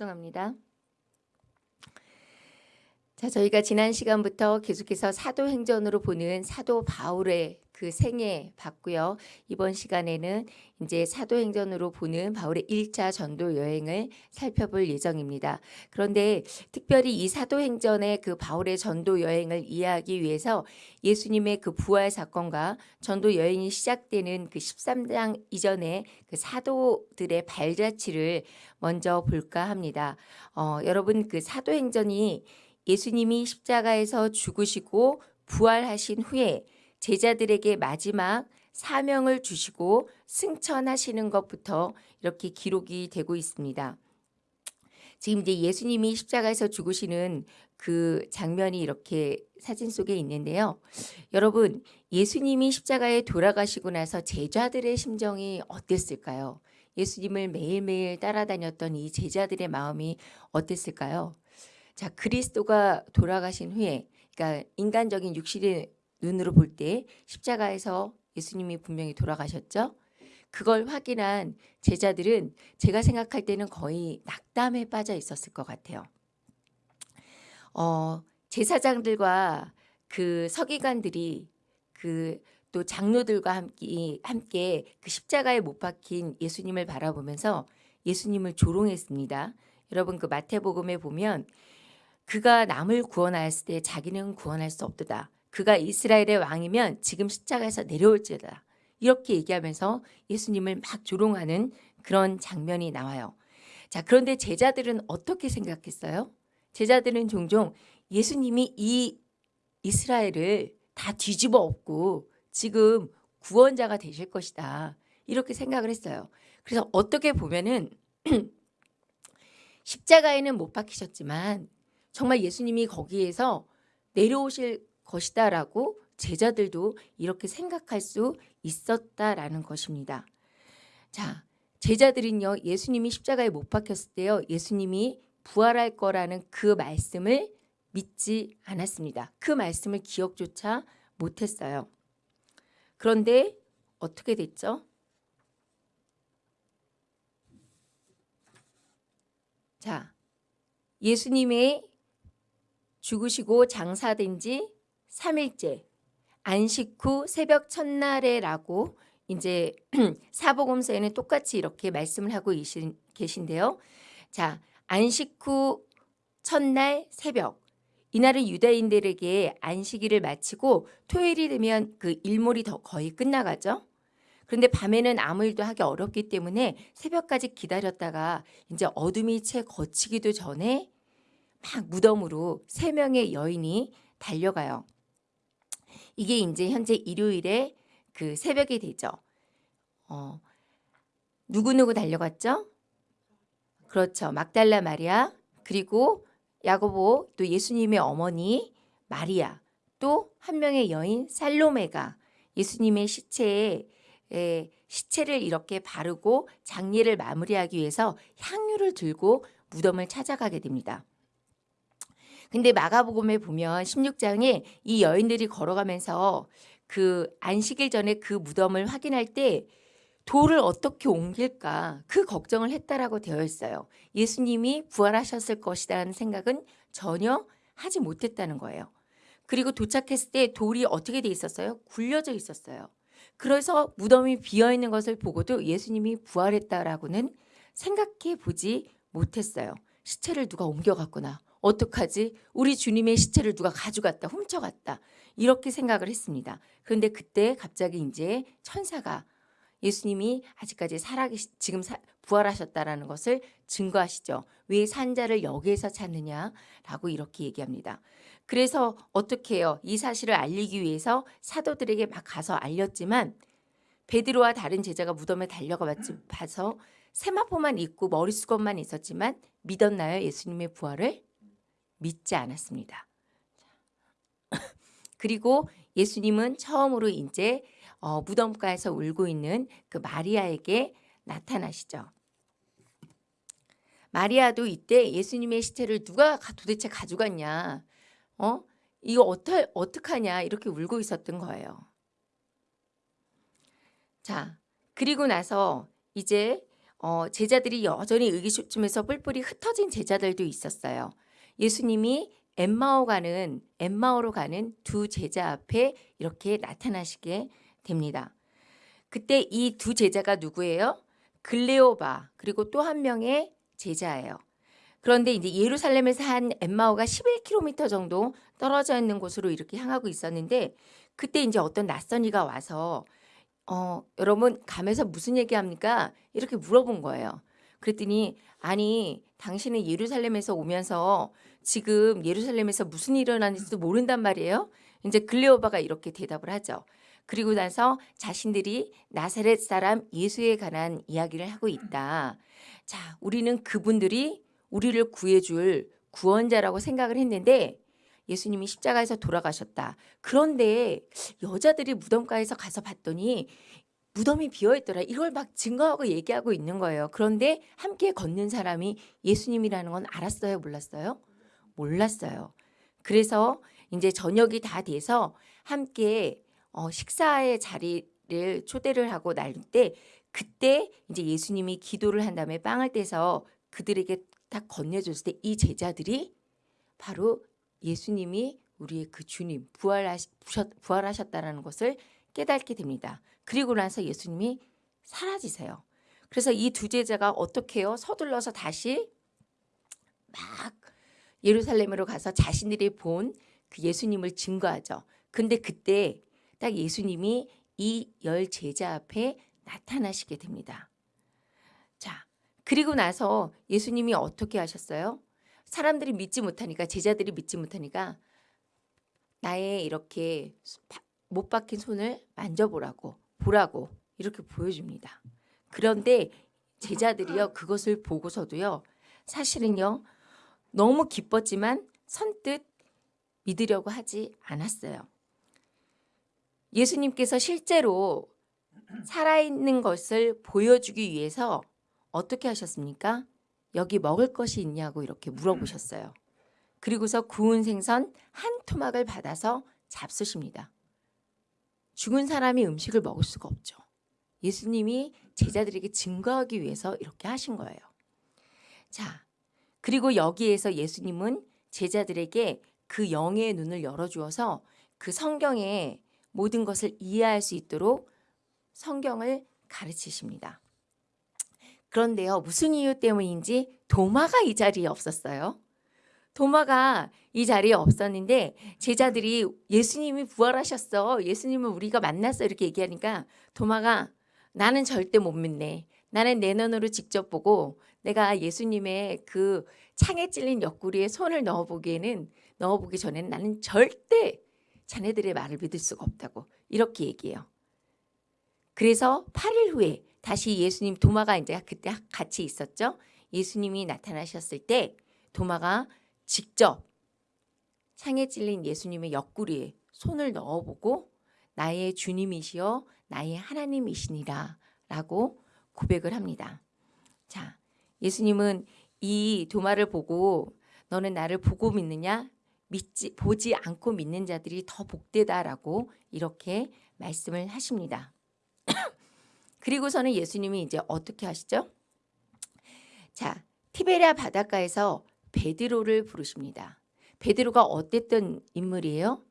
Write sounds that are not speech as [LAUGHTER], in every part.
죄송합니다. 자, 저희가 지난 시간부터 계속해서 사도행전으로 보는 사도 바울의 그 생애 봤고요. 이번 시간에는 이제 사도행전으로 보는 바울의 1차 전도 여행을 살펴볼 예정입니다. 그런데 특별히 이 사도행전의 그 바울의 전도 여행을 이해하기 위해서 예수님의 그 부활 사건과 전도 여행이 시작되는 그 13장 이전에 그 사도들의 발자취를 먼저 볼까 합니다. 어, 여러분 그 사도행전이 예수님이 십자가에서 죽으시고 부활하신 후에 제자들에게 마지막 사명을 주시고 승천하시는 것부터 이렇게 기록이 되고 있습니다. 지금 이제 예수님이 십자가에서 죽으시는 그 장면이 이렇게 사진 속에 있는데요. 여러분, 예수님이 십자가에 돌아가시고 나서 제자들의 심정이 어땠을까요? 예수님을 매일매일 따라다녔던 이 제자들의 마음이 어땠을까요? 자, 그리스도가 돌아가신 후에 그러니까 인간적인 육신의 눈으로 볼 때 십자가에서 예수님이 분명히 돌아가셨죠. 그걸 확인한 제자들은 제가 생각할 때는 거의 낙담에 빠져 있었을 것 같아요. 어, 제사장들과 그 서기관들이 그 또 장로들과 함께, 함께 그 십자가에 못 박힌 예수님을 바라보면서 예수님을 조롱했습니다. 여러분 그 마태복음에 보면 그가 남을 구원하였을 때 자기는 구원할 수 없도다. 그가 이스라엘의 왕이면 지금 십자가에서 내려올지어다. 이렇게 얘기하면서 예수님을 막 조롱하는 그런 장면이 나와요. 자, 그런데 제자들은 어떻게 생각했어요? 제자들은 종종 예수님이 이 이스라엘을 다 뒤집어 엎고 지금 구원자가 되실 것이다. 이렇게 생각을 했어요. 그래서 어떻게 보면은 [CLEARS THROAT] 십자가에는 못 박히셨지만 정말 예수님이 거기에서 내려오실 것이다라고 제자들도 이렇게 생각할 수 있었다라는 것입니다. 자, 제자들은요, 예수님이 십자가에 못 박혔을 때요, 예수님이 부활할 거라는 그 말씀을 믿지 않았습니다. 그 말씀을 기억조차 못했어요. 그런데 어떻게 됐죠? 자, 예수님의 죽으시고 장사된 지 3일째 안식 후 새벽 첫날에라고 이제 [CLEARS THROAT] 사복음서에는 똑같이 이렇게 말씀을 하고 계신데요. 자, 안식 후 첫날 새벽 이날은 유다인들에게 안식일을 마치고 토요일이 되면 그 일몰이 더 거의 끝나가죠. 그런데 밤에는 아무 일도 하기 어렵기 때문에 새벽까지 기다렸다가 이제 어둠이 채 거치기도 전에 막 무덤으로 세 명의 여인이 달려가요. 이게 이제 현재 일요일에 그 새벽이 되죠. 어, 누구누구 달려갔죠? 그렇죠. 막달라 마리아 그리고 야고보 또 예수님의 어머니 마리아 또 한 명의 여인 살로메가 예수님의 시체에 에, 시체를 이렇게 바르고 장례를 마무리하기 위해서 향유를 들고 무덤을 찾아가게 됩니다. 근데 마가복음에 보면 16장에 이 여인들이 걸어가면서 그 안식일 전에 그 무덤을 확인할 때 돌을 어떻게 옮길까 그 걱정을 했다라고 되어 있어요. 예수님이 부활하셨을 것이라는 생각은 전혀 하지 못했다는 거예요. 그리고 도착했을 때 돌이 어떻게 돼 있었어요? 굴려져 있었어요. 그래서 무덤이 비어 있는 것을 보고도 예수님이 부활했다라고는 생각해 보지 못했어요. 시체를 누가 옮겨갔구나. 어떡하지? 우리 주님의 시체를 누가 가져갔다, 훔쳐갔다. 이렇게 생각을 했습니다. 그런데 그때 갑자기 이제 천사가 예수님이 아직까지 살아계시, 지금 사, 부활하셨다라는 것을 증거하시죠. 왜 산자를 여기에서 찾느냐라고 이렇게 얘기합니다. 그래서 어떻게 해요? 이 사실을 알리기 위해서 사도들에게 막 가서 알렸지만 베드로와 다른 제자가 무덤에 달려가 봐서 세마포만 입고 머리 수건만 있었지만 믿었나요? 예수님의 부활을? 믿지 않았습니다. [LAUGHS] 그리고 예수님은 처음으로 이제 어, 무덤가에서 울고 있는 그 마리아에게 나타나시죠. 마리아도 이때 예수님의 시체를 누가 도대체 가져갔냐, 어? 이거 어떡, 어떡하냐 이렇게 울고 있었던 거예요. 자, 그리고 나서 이제 어, 제자들이 여전히 의기소침해서 뿔뿔이 흩어진 제자들도 있었어요. 예수님이 엠마오 가는 엠마오로 가는 두 제자 앞에 이렇게 나타나시게 됩니다. 그때 이 두 제자가 누구예요? 글레오바 그리고 또 한 명의 제자예요. 그런데 이제 예루살렘에서 한 엠마오가 11km 정도 떨어져 있는 곳으로 이렇게 향하고 있었는데 그때 이제 어떤 낯선 이가 와서 어, 여러분 가면서 무슨 얘기합니까? 이렇게 물어본 거예요. 그랬더니 아니 당신은 예루살렘에서 오면서 지금 예루살렘에서 무슨 일이 일어나는지도 모른단 말이에요. 이제 글레오바가 이렇게 대답을 하죠. 그리고 나서 자신들이 나사렛 사람 예수에 관한 이야기를 하고 있다. 자, 우리는 그분들이 우리를 구해줄 구원자라고 생각을 했는데 예수님이 십자가에서 돌아가셨다. 그런데 여자들이 무덤가에서 가서 봤더니 무덤이 비어 있더라. 이걸 막 증거하고 얘기하고 있는 거예요. 그런데 함께 걷는 사람이 예수님이라는 건 알았어요, 몰랐어요? 몰랐어요. 그래서 이제 저녁이 다 돼서 함께 어, 식사의 자리를 초대를 하고 나눌 때 그때 이제 예수님이 기도를 한 다음에 빵을 떼서 그들에게 딱 건네줬을 때 이 제자들이 바로 예수님이 우리의 그 주님 부활하시, 부활하셨다라는 것을 깨닫게 됩니다. 그리고 나서 예수님이 사라지세요. 그래서 이 두 제자가 어떻게 해요? 서둘러서 다시 막 예루살렘으로 가서 자신들이 본 그 예수님을 증거하죠. 근데 그때 딱 예수님이 이 열 제자 앞에 나타나시게 됩니다. 자, 그리고 나서 예수님이 어떻게 하셨어요? 사람들이 믿지 못하니까 제자들이 믿지 못하니까 나의 이렇게 못 박힌 손을 만져보라고 보라고 이렇게 보여줍니다. 그런데 제자들이요 그것을 보고서도요 사실은요 너무 기뻤지만 선뜻 믿으려고 하지 않았어요. 예수님께서 실제로 살아있는 것을 보여주기 위해서 어떻게 하셨습니까? 여기 먹을 것이 있냐고 이렇게 물어보셨어요. 그리고서 구운 생선 한 토막을 받아서 잡수십니다. 죽은 사람이 음식을 먹을 수가 없죠. 예수님이 제자들에게 증거하기 위해서 이렇게 하신 거예요. 자, 그리고 여기에서 예수님은 제자들에게 그 영의 눈을 열어주어서 그 성경의 모든 것을 이해할 수 있도록 성경을 가르치십니다. 그런데요, 무슨 이유 때문인지 도마가 이 자리에 없었어요. 도마가 이 자리에 없었는데 제자들이 예수님이 부활하셨어. 예수님을 우리가 만났어. 이렇게 얘기하니까 도마가 나는 절대 못 믿네. 나는 내 눈으로 직접 보고 내가 예수님의 그 창에 찔린 옆구리에 손을 넣어보기에는 넣어보기 전에는 나는 절대 자네들의 말을 믿을 수가 없다고 이렇게 얘기해요. 그래서 8일 후에 다시 예수님 도마가 이제 그때 같이 있었죠. 예수님이 나타나셨을 때 도마가 직접 창에 찔린 예수님의 옆구리에 손을 넣어보고 나의 주님이시여 나의 하나님이시니라 라고 고백을 합니다. 자, 예수님은 이 도마를 보고 너는 나를 보고 믿느냐? 믿지 보지 않고 믿는 자들이 더 복되다라고 이렇게 말씀을 하십니다. [CLEARS THROAT] 그리고서는 예수님이 이제 어떻게 하시죠? 자, 티베리아 바닷가에서 베드로를 부르십니다. 베드로가 어땠던 인물이에요?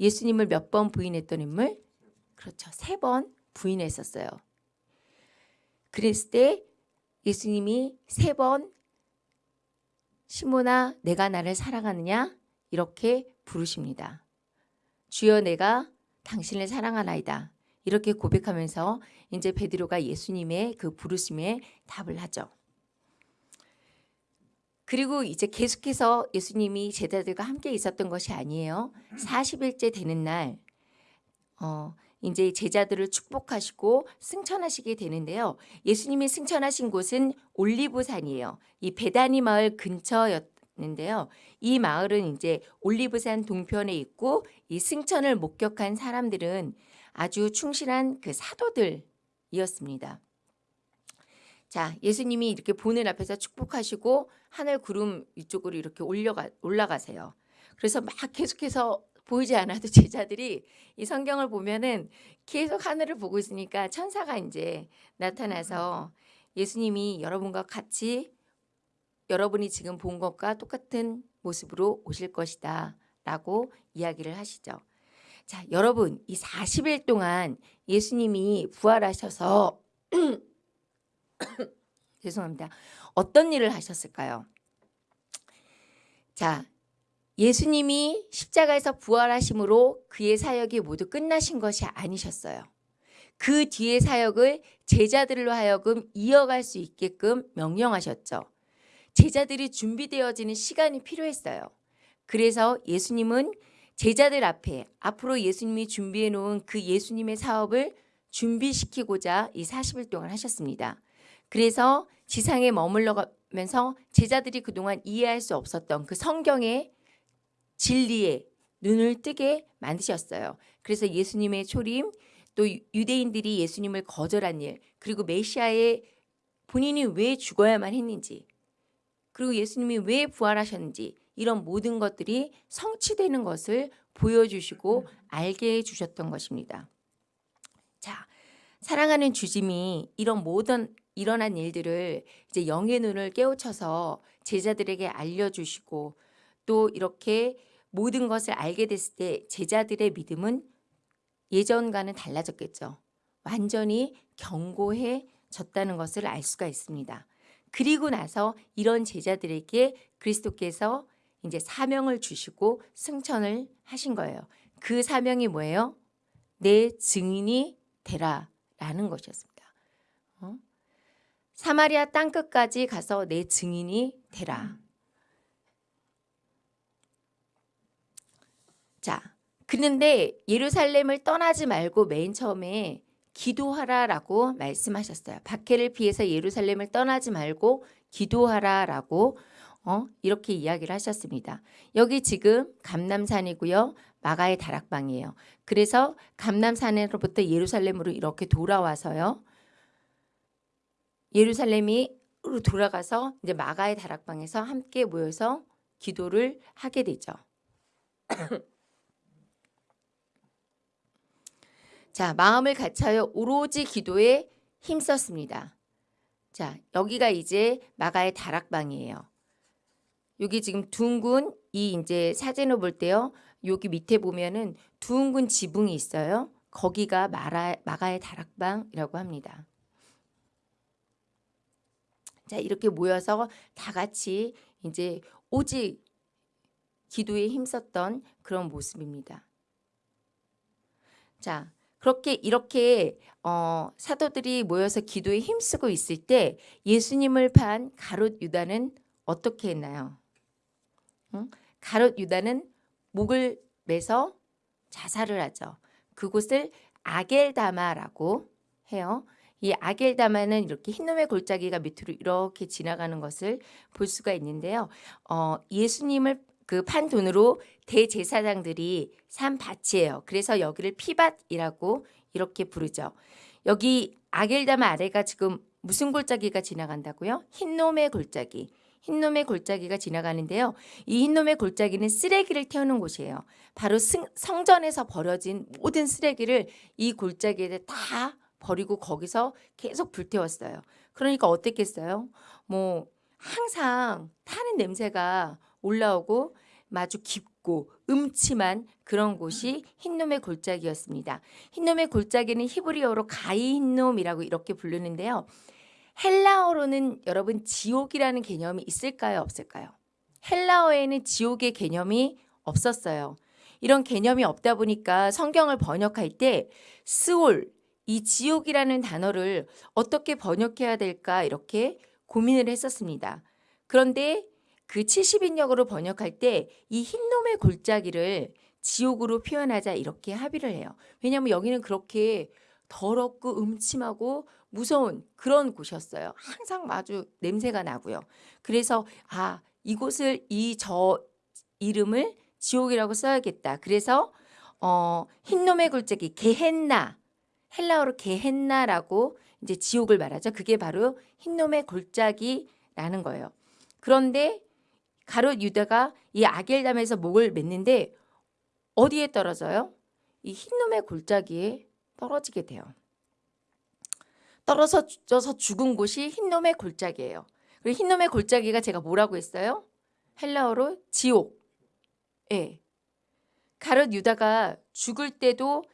예수님을 몇 번 부인했던 인물? 그렇죠. 세 번 부인했었어요. 그랬을 때 예수님이 세 번 시모나 내가 나를 사랑하느냐 이렇게 부르십니다. 주여 내가 당신을 사랑하나이다. 이렇게 고백하면서 이제 베드로가 예수님의 그 부르심에 답을 하죠. 그리고 이제 계속해서 예수님이 제자들과 함께 있었던 것이 아니에요. 40일째 되는 날 어, 이제 제자들을 축복하시고 승천하시게 되는데요. 예수님이 승천하신 곳은 올리브산이에요. 이 베다니 마을 근처였는데요. 이 마을은 이제 올리브산 동편에 있고 이 승천을 목격한 사람들은 아주 충실한 그 사도들이었습니다. 자, 예수님이 이렇게 보는 앞에서 축복하시고 하늘 구름 위쪽으로 이렇게 올려가 올라가세요. 그래서 막 계속해서 보이지 않아도 [LAUGHS] 제자들이 이 성경을 보면은 계속 하늘을 보고 있으니까 천사가 이제 나타나서 예수님이 여러분과 같이 여러분이 지금 본 것과 똑같은 모습으로 오실 것이다 라고 이야기를 하시죠. 자, 여러분 이 40일 동안 예수님이 부활하셔서 [CLEARS THROAT] [COUGHS] 죄송합니다. 어떤 일을 하셨을까요? 자, 예수님이 십자가에서 부활하심으로 그의 사역이 모두 끝나신 것이 아니셨어요. 그 뒤의 사역을 제자들로 하여금 이어갈 수 있게끔 명령하셨죠. 제자들이 준비되어지는 시간이 필요했어요. 그래서 예수님은 제자들 앞에 앞으로 예수님이 준비해 놓은 그 예수님의 사업을 준비시키고자 이 40일 동안 하셨습니다. 그래서 지상에 머물러가면서 제자들이 그동안 이해할 수 없었던 그 성경의 진리에 눈을 뜨게 만드셨어요. 그래서 예수님의 초림 또 유대인들이 예수님을 거절한 일 그리고 메시아의 본인이 왜 죽어야만 했는지 그리고 예수님이 왜 부활하셨는지 이런 모든 것들이 성취되는 것을 보여주시고 알게 해주셨던 것입니다. 자, 사랑하는 주짐이 이런 모든 일어난 일들을 이제 영의 눈을 깨우쳐서 제자들에게 알려주시고 또 이렇게 모든 것을 알게 됐을 때 제자들의 믿음은 예전과는 달라졌겠죠. 완전히 견고해졌다는 것을 알 수가 있습니다. 그리고 나서 이런 제자들에게 그리스도께서 이제 사명을 주시고 승천을 하신 거예요. 그 사명이 뭐예요? 내 증인이 되라라는 것이었습니다. 어? 사마리아 땅 끝까지 가서 내 증인이 되라. 자, 그런데 예루살렘을 떠나지 말고 맨 처음에 기도하라라고 말씀하셨어요. 박해를 피해서 예루살렘을 떠나지 말고 기도하라라고 어, 이렇게 이야기를 하셨습니다. 여기 지금 감남산이고요. 마가의 다락방이에요. 그래서 감남산으로부터 예루살렘으로 이렇게 돌아와서요. 예루살렘이 돌아가서 이제 마가의 다락방에서 함께 모여서 기도를 하게 되죠. [CLEARS THROAT] 자, 마음을 갖춰요 오로지 기도에 힘썼습니다. 자, 여기가 이제 마가의 다락방이에요. 여기 지금 둥근 이 이제 사진을 볼 때요. 여기 밑에 보면은 둥근 지붕이 있어요. 거기가 마라, 마가의 다락방이라고 합니다. 자, 이렇게 모여서 다 같이 이제 오직 기도에 힘썼던 그런 모습입니다. 자, 그렇게 이렇게 어, 사도들이 모여서 기도에 힘쓰고 있을 때 예수님을 판 가롯 유다는 어떻게 했나요? 응? 가롯 유다는 목을 매서 자살을 하죠. 그곳을 아겔다마라고 해요. 이 아겔다마는 이렇게 흰놈의 골짜기가 밑으로 이렇게 지나가는 것을 볼 수가 있는데요. 어, 예수님을 그 판 돈으로 대제사장들이 산 밭이에요. 그래서 여기를 피밭이라고 이렇게 부르죠. 여기 아겔다마 아래가 지금 무슨 골짜기가 지나간다고요? 흰놈의 골짜기. 흰놈의 골짜기가 지나가는데요. 이 흰놈의 골짜기는 쓰레기를 태우는 곳이에요. 바로 승, 성전에서 버려진 모든 쓰레기를 이 골짜기에 다 버리고 거기서 계속 불태웠어요. 그러니까 어땠겠어요? 뭐 항상 타는 냄새가 올라오고 마주 깊고 음침한 그런 곳이 흰놈의 골짜기였습니다. 흰놈의 골짜기는 히브리어로 가이 흰놈이라고 이렇게 부르는데요. 헬라어로는 여러분 지옥이라는 개념이 있을까요? 없을까요? 헬라어에는 지옥의 개념이 없었어요. 이런 개념이 없다 보니까 성경을 번역할 때 스올, 이 지옥이라는 단어를 어떻게 번역해야 될까 이렇게 고민을 했었습니다. 그런데 그 70인역으로 번역할 때 이 흰놈의 골짜기를 지옥으로 표현하자 이렇게 합의를 해요. 왜냐하면 여기는 그렇게 더럽고 음침하고 무서운 그런 곳이었어요. 항상 아주 냄새가 나고요. 그래서 아 이곳을 이 저 이름을 지옥이라고 써야겠다. 그래서 어, 흰놈의 골짜기 게헨나 헬라어로 게헨나라고 이제 지옥을 말하죠. 그게 바로 흰놈의 골짜기라는 거예요. 그런데 가롯 유다가 이 아겔담에서 목을 맸는데 어디에 떨어져요? 이 흰놈의 골짜기에 떨어지게 돼요. 떨어져서 죽은 곳이 흰놈의 골짜기예요. 그리고 흰놈의 골짜기가 제가 뭐라고 했어요? 헬라어로 지옥. 예. 가롯 유다가 죽을 때도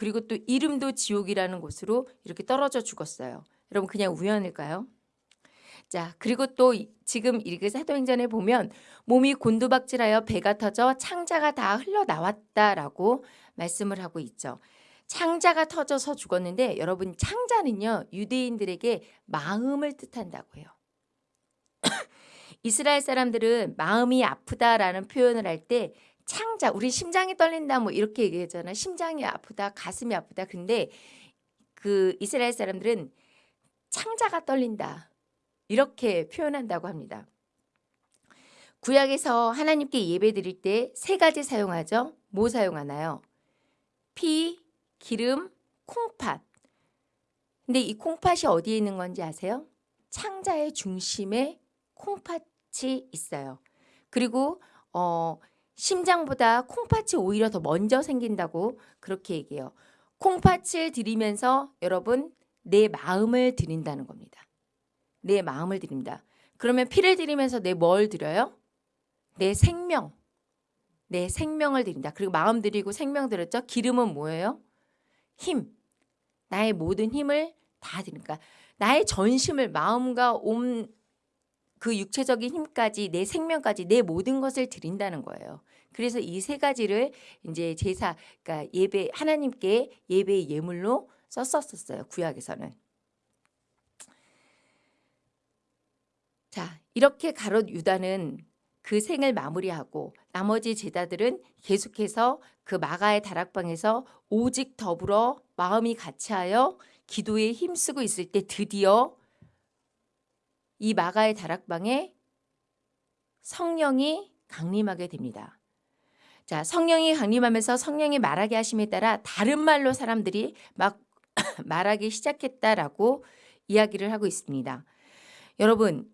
그리고 또 이름도 지옥이라는 곳으로 이렇게 떨어져 죽었어요. 여러분 그냥 우연일까요? 자, 그리고 또 이- 지금 이렇게 사도행전에 보면 몸이 곤두박질하여 배가 터져 창자가 다 흘러나왔다라고 말씀을 하고 있죠. 창자가 터져서 죽었는데 여러분 창자는요 유대인들에게 마음을 뜻한다고 해요. [CLEARS THROAT] 이스라엘 사람들은 마음이 아프다라는 표현을 할 때 창자 우리 심장이 떨린다 뭐 이렇게 얘기하잖아 심장이 아프다 가슴이 아프다 근데 그 이스라엘 사람들은 창자가 떨린다 이렇게 표현한다고 합니다. 구약에서 하나님께 예배 드릴 때 세 가지 사용하죠. 뭐 사용하나요? 피, 기름, 콩팥. 근데 이 콩팥이 어디에 있는 건지 아세요? 창자의 중심에 콩팥이 있어요. 그리고 어, 심장보다 콩팥이 오히려 더 먼저 생긴다고 그렇게 얘기해요. 콩팥을 드리면서 여러분 내 마음을 드린다는 겁니다. 내 마음을 드립니다. 그러면 피를 드리면서 내 뭘 드려요? 내 생명. 내 생명을 드린다. 그리고 마음 드리고 생명 드렸죠? 기름은 뭐예요? 힘. 나의 모든 힘을 다 드리니까 나의 전심을 마음과 온 그 육체적인 힘까지 내 생명까지 내 모든 것을 드린다는 거예요. 그래서 이 세 가지를 이제 제사 그러니까 예배 하나님께 예배의 예물로 썼었었어요. 구약에서는. 자, 이렇게 가롯 유다는 그 생을 마무리하고 나머지 제자들은 계속해서 그 마가의 다락방에서 오직 더불어 마음이 같이하여 기도에 힘쓰고 있을 때 드디어 이 마가의 다락방에 성령이 강림하게 됩니다. 자, 성령이 강림하면서 성령이 말하게 하심에 따라 다른 말로 사람들이 막 [COUGHS] 말하기 시작했다라고 이야기를 하고 있습니다. 여러분,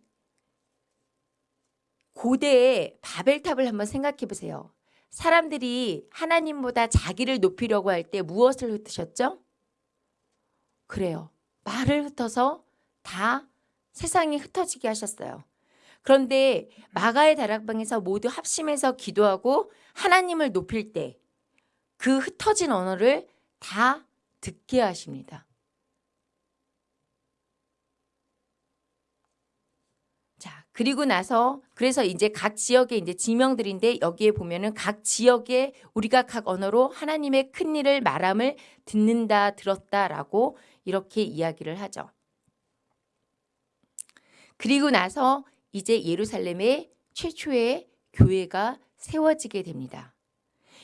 고대의 바벨탑을 한번 생각해 보세요. 사람들이 하나님보다 자기를 높이려고 할 때 무엇을 흩으셨죠? 그래요. 말을 흩어서 다 세상이 흩어지게 하셨어요. 그런데 마가의 다락방에서 모두 합심해서 기도하고 하나님을 높일 때 그 흩어진 언어를 다 듣게 하십니다. 자, 그리고 나서 그래서 이제 각 지역의 이제 지명들인데 여기에 보면은 각 지역에 우리가 각 언어로 하나님의 큰 일을 말함을 듣는다 들었다라고 이렇게 이야기를 하죠. 그리고 나서 이제 예루살렘에 최초의 교회가 세워지게 됩니다.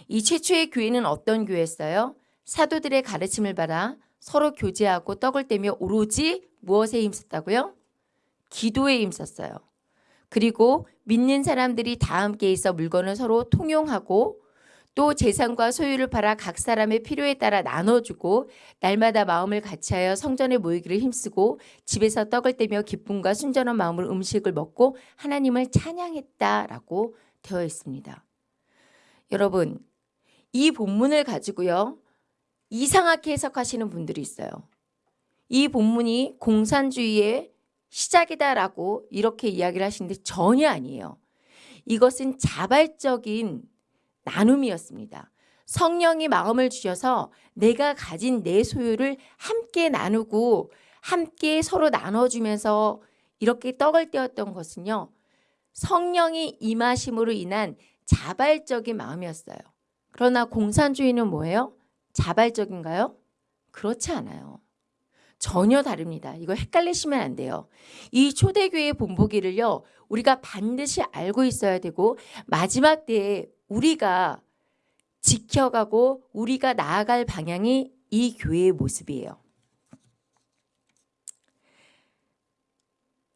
이 최초의 교회는 어떤 교회였어요? 사도들의 가르침을 받아 서로 교제하고 떡을 떼며 오로지 무엇에 힘썼다고요? 기도에 힘썼어요. 그리고 믿는 사람들이 다 함께 있어 물건을 서로 통용하고 또 재산과 소유를 팔아 각 사람의 필요에 따라 나눠주고 날마다 마음을 같이하여 성전에 모이기를 힘쓰고 집에서 떡을 떼며 기쁨과 순전한 마음으로 음식을 먹고 하나님을 찬양했다라고 되어 있습니다. 여러분 이 본문을 가지고요 이상하게 해석하시는 분들이 있어요. 이 본문이 공산주의의 시작이다라고 이렇게 이야기를 하시는데 전혀 아니에요. 이것은 자발적인 나눔이었습니다. 성령이 마음을 주셔서 내가 가진 내 소유를 함께 나누고 함께 서로 나눠주면서 이렇게 떡을 떼었던 것은요. 성령이 임하심으로 인한 자발적인 마음이었어요. 그러나 공산주의는 뭐예요? 자발적인가요? 그렇지 않아요. 전혀 다릅니다. 이거 헷갈리시면 안 돼요. 이 초대교회 본보기를요. 우리가 반드시 알고 있어야 되고 마지막 때에 우리가 지켜가고 우리가 나아갈 방향이 이 교회의 모습이에요.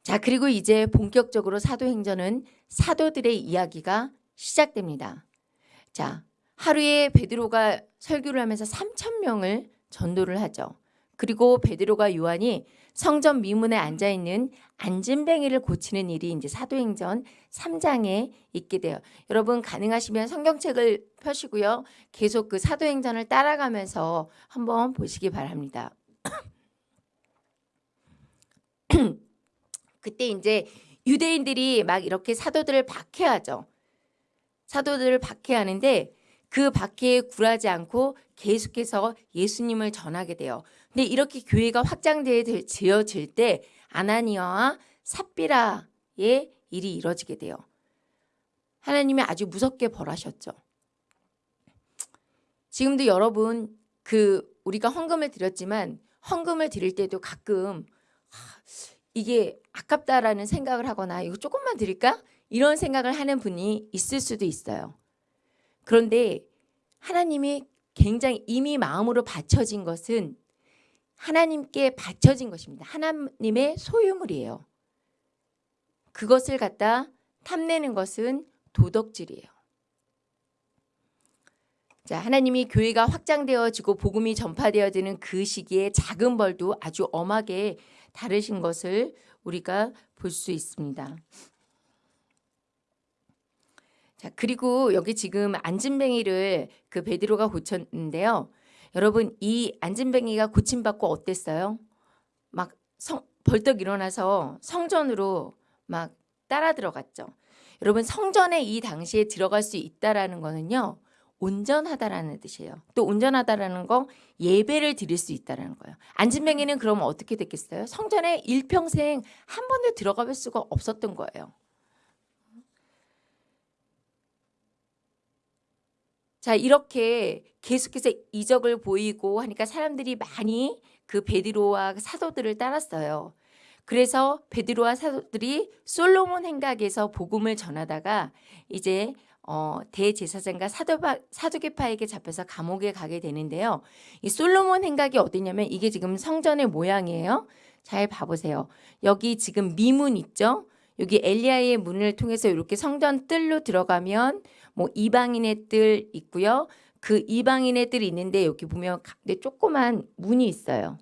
자, 그리고 이제 본격적으로 사도행전은 사도들의 이야기가 시작됩니다. 자, 하루에 베드로가 설교를 하면서 3천 명을 전도를 하죠. 그리고 베드로가 요한이 성전 미문에 앉아 있는 안진뱅이를 고치는 일이 이제 사도행전 3장에 있게 돼요. 여러분 가능하시면 성경책을 펴시고요. 계속 그 사도행전을 따라가면서 한번 보시기 바랍니다. [CLEARS THROAT] 그때 이제 유대인들이 막 이렇게 사도들을 박해하죠. 사도들을 박해하는데 그 박해에 굴하지 않고 계속해서 예수님을 전하게 돼요. 근데 이렇게 교회가 확장되어질 때 아나니아와 삽비라의 일이 이뤄지게 돼요. 하나님이 아주 무섭게 벌하셨죠. 지금도 여러분 그 우리가 헌금을 드렸지만 헌금을 드릴 때도 가끔 이게 아깝다라는 생각을 하거나 이거 조금만 드릴까? 이런 생각을 하는 분이 있을 수도 있어요. 그런데 하나님이 굉장히 이미 마음으로 바쳐진 것은 하나님께 바쳐진 것입니다. 하나님의 소유물이에요. 그것을 갖다 탐내는 것은 도덕질이에요. 자, 하나님이 교회가 확장되어지고 복음이 전파되어지는 그 시기에 작은 벌도 아주 엄하게 다르신 것을 우리가 볼 수 있습니다. 자, 그리고 여기 지금 안진뱅이를 그 베드로가 고쳤는데요. 여러분 이 안진뱅이가 고침받고 어땠어요? 막 성, 벌떡 일어나서 성전으로 막 따라 들어갔죠. 여러분 성전에 이 당시에 들어갈 수 있다라는 거는요. 온전하다라는 뜻이에요. 또 온전하다라는 거 예배를 드릴 수 있다라는 거예요. 안진뱅이는 그러면 어떻게 됐겠어요? 성전에 일평생 한 번도 들어가 볼 수가 없었던 거예요. 자 이렇게 계속해서 이적을 보이고 하니까 사람들이 많이 그 베드로와 사도들을 따랐어요. 그래서 베드로와 사도들이 솔로몬 행각에서 복음을 전하다가 이제 어, 대제사장과 사도파, 사두개파에게 잡혀서 감옥에 가게 되는데요. 이 솔로몬 행각이 어디냐면 이게 지금 성전의 모양이에요. 잘 봐보세요. 여기 지금 미문 있죠? 여기 엘리야의 문을 통해서 이렇게 성전 뜰로 들어가면 뭐 이방인의 뜰 있고요. 그 이방인의 뜰이 있는데 여기 보면 조그만 문이 있어요.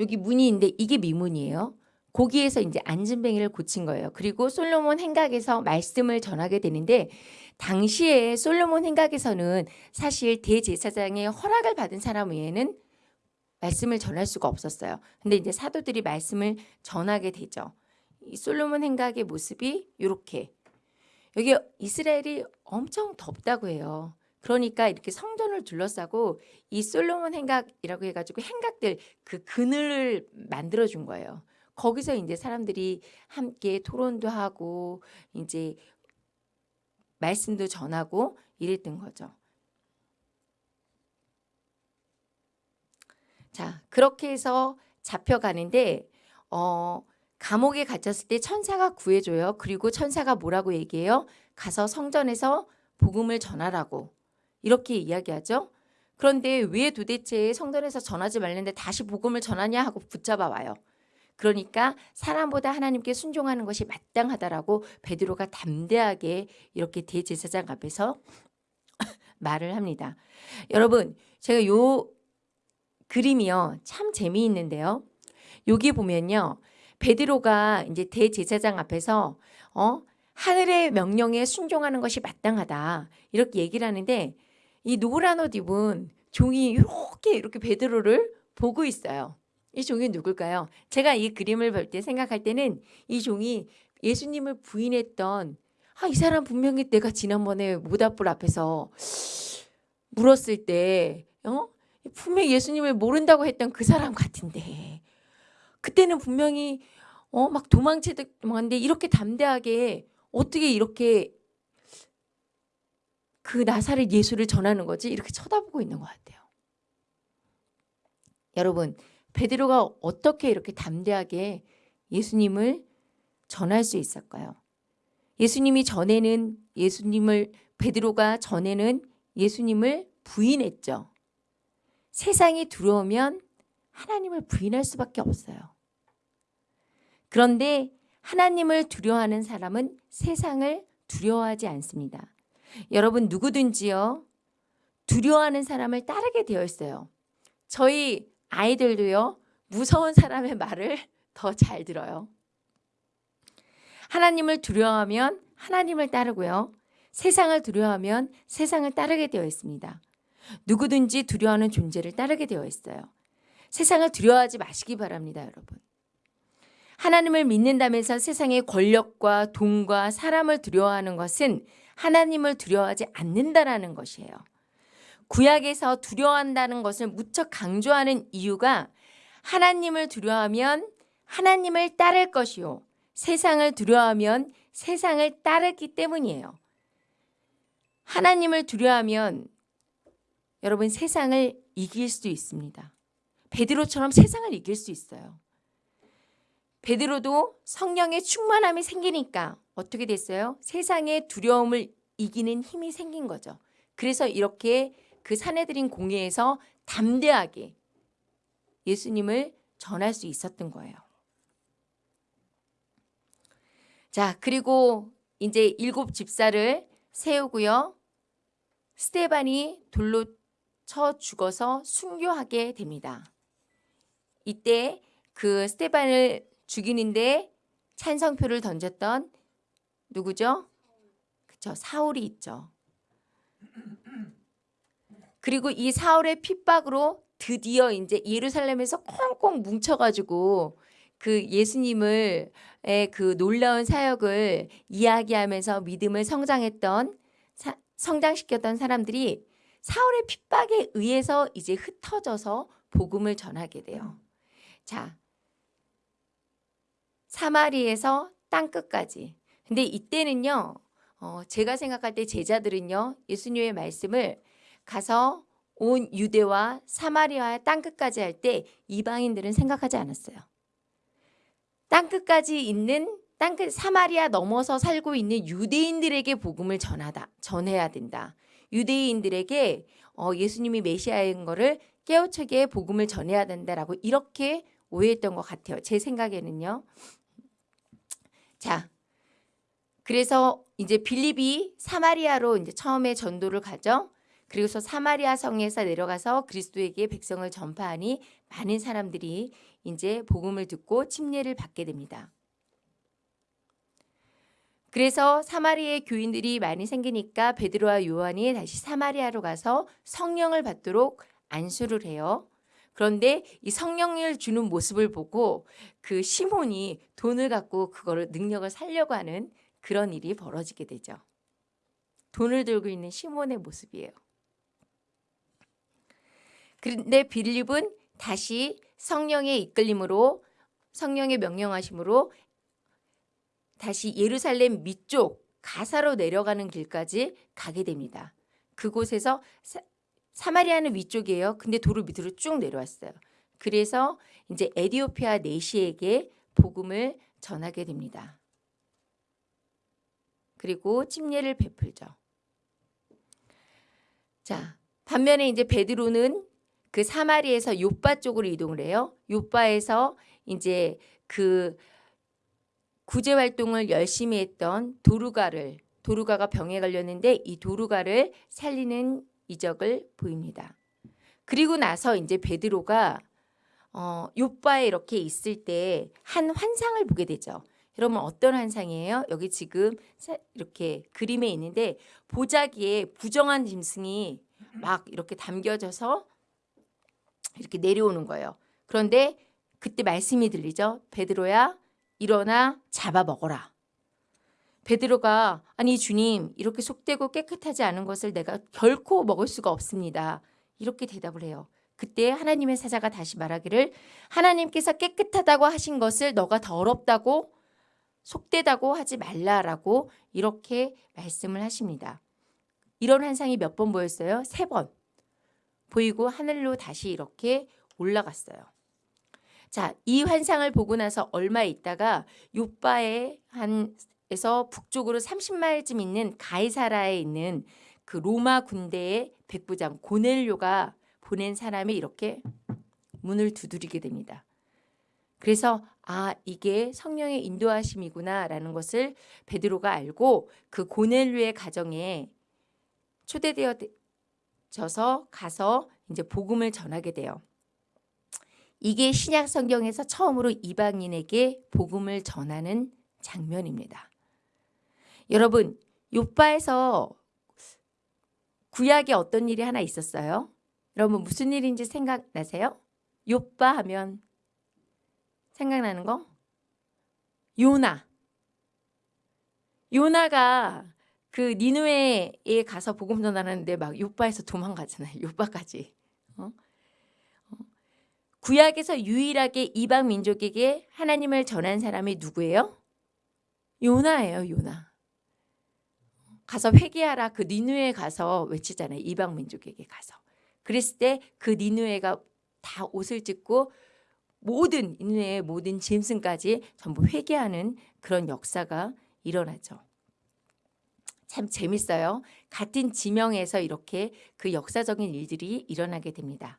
여기 문이 있는데 이게 미문이에요. 거기에서 이제 안진뱅이를 고친 거예요. 그리고 솔로몬 행각에서 말씀을 전하게 되는데 당시에 솔로몬 행각에서는 사실 대제사장의 허락을 받은 사람 외에는 말씀을 전할 수가 없었어요. 근데 이제 사도들이 말씀을 전하게 되죠. 이 솔로몬 행각의 모습이 이렇게 여기 이스라엘이 엄청 덥다고 해요. 그러니까 이렇게 성전을 둘러싸고 이 솔로몬 행각이라고 해가지고 행각들 그 그늘을 만들어 준 거예요. 거기서 이제 사람들이 함께 토론도 하고 이제 말씀도 전하고 이랬던 거죠. 자, 그렇게 해서 잡혀가는데 어 감옥에 갇혔을 때 천사가 구해줘요. 그리고 천사가 뭐라고 얘기해요? 가서 성전에서 복음을 전하라고 이렇게 이야기하죠. 그런데 왜 도대체 성전에서 전하지 말는데 다시 복음을 전하냐 하고 붙잡아 와요. 그러니까 사람보다 하나님께 순종하는 것이 마땅하다라고 베드로가 담대하게 이렇게 대제사장 앞에서 [LAUGHS] 말을 합니다. 여러분 제가 요 그림이요 참 재미있는데요. 여기 보면요 베드로가 이제 대제사장 앞에서 어 하늘의 명령에 순종하는 것이 마땅하다 이렇게 얘기를 하는데 이 노란 옷 입은 종이 이렇게 이렇게 베드로를 보고 있어요. 이 종이 누굴까요? 제가 이 그림을 볼 때 생각할 때는 이 종이 예수님을 부인했던 아, 이 사람 분명히 내가 지난번에 모닥불 앞에서 물었을 때 어? 분명히 예수님을 모른다고 했던 그 사람 같은데 그때는 분명히 어, 막 도망치듯한데 이렇게 담대하게 어떻게 이렇게 그 나사렛 예수를 전하는 거지 이렇게 쳐다보고 있는 것 같아요. 여러분 베드로가 어떻게 이렇게 담대하게 예수님을 전할 수 있을까요? 예수님이 전에는 예수님을 베드로가 전에는 예수님을 부인했죠. 세상이 두려우면 하나님을 부인할 수밖에 없어요. 그런데 하나님을 두려워하는 사람은 세상을 두려워하지 않습니다. 여러분 누구든지요. 두려워하는 사람을 따르게 되어 있어요. 저희 아이들도요. 무서운 사람의 말을 [LAUGHS] 더 잘 들어요. 하나님을 두려워하면 하나님을 따르고요. 세상을 두려워하면 세상을 따르게 되어 있습니다. 누구든지 두려워하는 존재를 따르게 되어 있어요. 세상을 두려워하지 마시기 바랍니다, 여러분. 하나님을 믿는다면서 세상의 권력과 돈과 사람을 두려워하는 것은 하나님을 두려워하지 않는다라는 것이에요. 구약에서 두려워한다는 것을 무척 강조하는 이유가 하나님을 두려워하면 하나님을 따를 것이요. 세상을 두려워하면 세상을 따르기 때문이에요. 하나님을 두려워하면 여러분 세상을 이길 수 있습니다. 베드로처럼 세상을 이길 수 있어요. 베드로도 성령의 충만함이 생기니까 어떻게 됐어요? 세상의 두려움을 이기는 힘이 생긴 거죠. 그래서 이렇게 그 사내들인 공회에서 담대하게 예수님을 전할 수 있었던 거예요. 자, 그리고 이제 일곱 집사를 세우고요. 스테반이 돌로 쳐 죽어서 순교하게 됩니다. 이때 그 스테반을 죽이는데 찬성표를 던졌던 누구죠? 그쵸 사울이 있죠. 그리고 이 사울의 핍박으로 드디어 이제 예루살렘에서 꽁꽁 뭉쳐가지고 그 예수님을 그 놀라운 사역을 이야기하면서 믿음을 성장했던 사, 성장시켰던 사람들이 사울의 핍박에 의해서 이제 흩어져서 복음을 전하게 돼요. 자, 사마리에서 땅 끝까지. 근데 이때는요, 어, 제가 생각할 때 제자들은요, 예수님의 말씀을 가서 온 유대와 사마리아의 땅 끝까지 할 때 이방인들은 생각하지 않았어요. 땅 끝까지 있는 땅끝 사마리아 넘어서 살고 있는 유대인들에게 복음을 전하다 전해야 된다. 유대인들에게 어, 예수님이 메시아인 거를 깨우치게 복음을 전해야 된다라고 이렇게 오해했던 것 같아요. 제 생각에는요. 자, 그래서 이제 빌립이 사마리아로 이제 처음에 전도를 가죠. 그리고서 사마리아 성에서 내려가서 그리스도에게 백성을 전파하니 많은 사람들이 이제 복음을 듣고 침례를 받게 됩니다. 그래서 사마리아의 교인들이 많이 생기니까 베드로와 요한이 다시 사마리아로 가서 성령을 받도록 안수를 해요. 그런데 이 성령을 주는 모습을 보고 그 시몬이 돈을 갖고 그거를 능력을 살려고 하는 그런 일이 벌어지게 되죠. 돈을 들고 있는 시몬의 모습이에요. 그런데 빌립은 다시 성령의 이끌림으로 성령의 명령하심으로 다시 예루살렘 밑쪽 가사로 내려가는 길까지 가게 됩니다. 그곳에서 사, 사마리아는 위쪽이에요. 근데 도로 밑으로 쭉 내려왔어요. 그래서 이제 에디오피아 내시에게 복음을 전하게 됩니다. 그리고 침례를 베풀죠. 자, 반면에 이제 베드로는 그 사마리에서 요빠 쪽으로 이동을 해요. 요빠에서 이제 그 구제 활동을 열심히 했던 도루가를 도루가가 병에 걸렸는데 이 도루가를 살리는 이적을 보입니다. 그리고 나서 이제 베드로가 어, 요바에 이렇게 있을 때 한 환상을 보게 되죠. 여러분 어떤 환상이에요? 여기 지금 이렇게 그림에 있는데 보자기에 부정한 짐승이 막 이렇게 담겨져서 이렇게 내려오는 거예요. 그런데 그때 말씀이 들리죠. 베드로야 일어나 잡아 먹어라. 베드로가 아니 주님 이렇게 속되고 깨끗하지 않은 것을 내가 결코 먹을 수가 없습니다. 이렇게 대답을 해요. 그때 하나님의 사자가 다시 말하기를 하나님께서 깨끗하다고 하신 것을 너가 더럽다고 속되다고 하지 말라라고 이렇게 말씀을 하십니다. 이런 환상이 몇 번 보였어요? 세 번. 보이고 하늘로 다시 이렇게 올라갔어요. 자, 이 환상을 보고 나서 얼마 있다가 요바에 한 에서 북쪽으로 30마일쯤 있는 가이사라에 있는 그 로마 군대의 백부장 고넬료가 보낸 사람이 이렇게 문을 두드리게 됩니다. 그래서 아 이게 성령의 인도하심이구나 라는 것을 베드로가 알고 그 고넬료의 가정에 초대되어 져서 가서 이제 복음을 전하게 돼요. 이게 신약 성경에서 처음으로 이방인에게 복음을 전하는 장면입니다. 여러분, 요바에서 구약에 어떤 일이 하나 있었어요? 여러분 무슨 일인지 생각나세요? 요바 하면 생각나는 거? 요나. 요나가 그 니누에에 가서 복음 전하는데 막 요바에서 도망가잖아요. [LAUGHS] 요바까지. 어? 어. 구약에서 유일하게 이방 민족에게 하나님을 전한 사람이 누구예요? 요나예요, 요나. 가서 회개하라 그 니누에 가서 외치잖아요. 이방 민족에게 가서. 그랬을 때 그 니누에가 다 옷을 찢고 모든 니누의 모든 짐승까지 전부 회개하는 그런 역사가 일어나죠. 참 재밌어요. 같은 지명에서 이렇게 그 역사적인 일들이 일어나게 됩니다.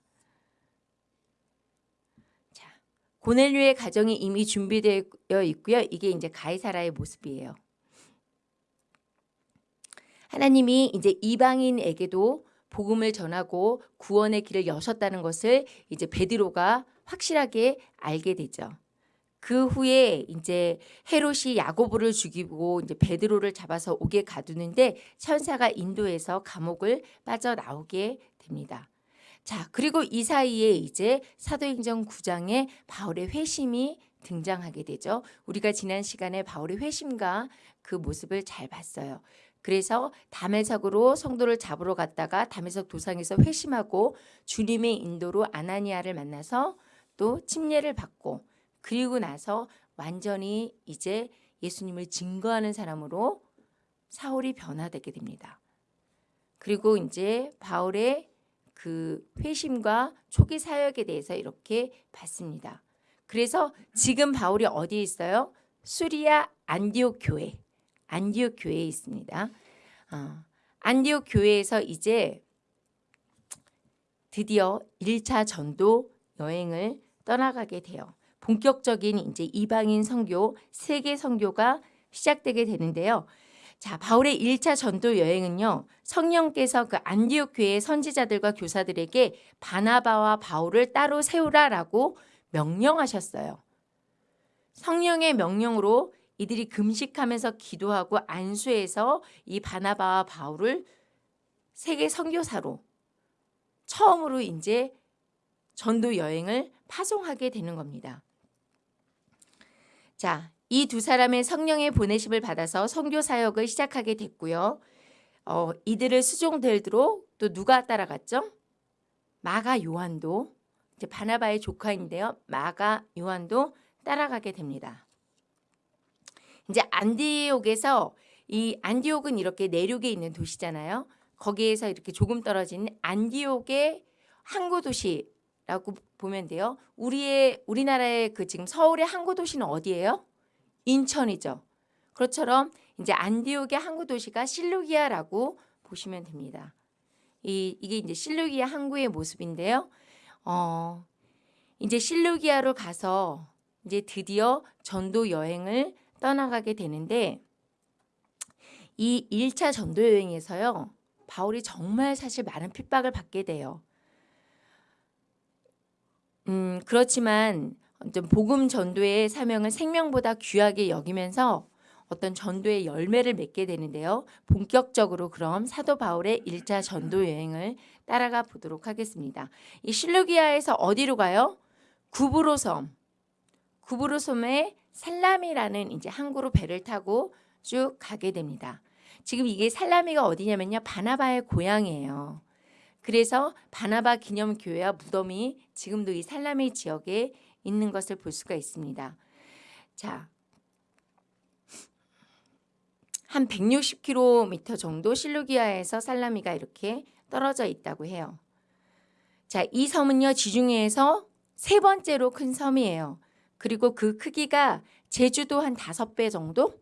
자, 고넬류의 가정이 이미 준비되어 있고요. 이게 이제 가이사라의 모습이에요. 하나님이 이제 이방인에게도 복음을 전하고 구원의 길을 여셨다는 것을 이제 베드로가 확실하게 알게 되죠. 그 후에 이제 헤롯이 야고보를 죽이고 이제 베드로를 잡아서 오게 가두는데 천사가 인도해서 감옥을 빠져나오게 됩니다. 자, 그리고 이 사이에 이제 사도행전 9장에 바울의 회심이 등장하게 되죠. 우리가 지난 시간에 바울의 회심과 그 모습을 잘 봤어요. 그래서 담에석으로 성도를 잡으러 갔다가 담에석 도상에서 회심하고 주님의 인도로 아나니아를 만나서 또 침례를 받고 그리고 나서 완전히 이제 예수님을 증거하는 사람으로 사울이 변화되게 됩니다. 그리고 이제 바울의 그 회심과 초기 사역에 대해서 이렇게 봤습니다. 그래서 지금 바울이 어디에 있어요? 수리아 안디옥 교회, 안디옥 교회에 있습니다. 어, 안디옥 교회에서 이제 드디어 1차 전도 여행을 떠나가게 돼요. 본격적인 이제 이방인 선교, 세계 선교가 시작되게 되는데요. 자, 바울의 1차 전도 여행은요. 성령께서 그 안디옥 교회의 선지자들과 교사들에게 바나바와 바울을 따로 세우라라고 명령하셨어요. 성령의 명령으로 이들이 금식하면서 기도하고 안수해서 이 바나바와 바울을 세계 선교사로 처음으로 이제 전도 여행을 파송하게 되는 겁니다. 자, 이 두 사람의 성령의 보내심을 받아서 선교 사역을 시작하게 됐고요. 어, 이들을 수종들도록 또 누가 따라갔죠? 마가 요한도 이제 바나바의 조카인데요. 마가 요한도 따라가게 됩니다. 이제 안디옥에서 이 안디옥은 이렇게 내륙에 있는 도시잖아요. 거기에서 이렇게 조금 떨어진 안디옥의 항구 도시라고 보면 돼요. 우리의 우리나라의 그 지금 서울의 항구 도시는 어디예요? 인천이죠. 그것처럼 이제 안디옥의 항구 도시가 실루기아라고 보시면 됩니다. 이 이게 이제 실루기아 항구의 모습인데요. 어, 이제 실루기아로 가서 이제 드디어 전도 여행을 떠나가게 되는데 이 1차 전도 여행에서요. 바울이 정말 사실 많은 핍박을 받게 돼요. 음, 그렇지만 좀 복음 전도의 사명을 생명보다 귀하게 여기면서 어떤 전도의 열매를 맺게 되는데요. 본격적으로 그럼 사도 바울의 1차 전도 여행을 따라가 보도록 하겠습니다. 이 실루기아에서 어디로 가요? 구브로 섬. 구브로 섬에 살라미라는 이제 항구로 배를 타고 쭉 가게 됩니다. 지금 이게 살라미가 어디냐면요. 바나바의 고향이에요. 그래서 바나바 기념교회와 무덤이 지금도 이 살라미 지역에 있는 것을 볼 수가 있습니다. 자, 한 160km 정도 실루기아에서 살라미가 이렇게 떨어져 있다고 해요. 자, 이 섬은요 지중해에서 세 번째로 큰 섬이에요. 그리고 그 크기가 제주도 한 다섯 배 정도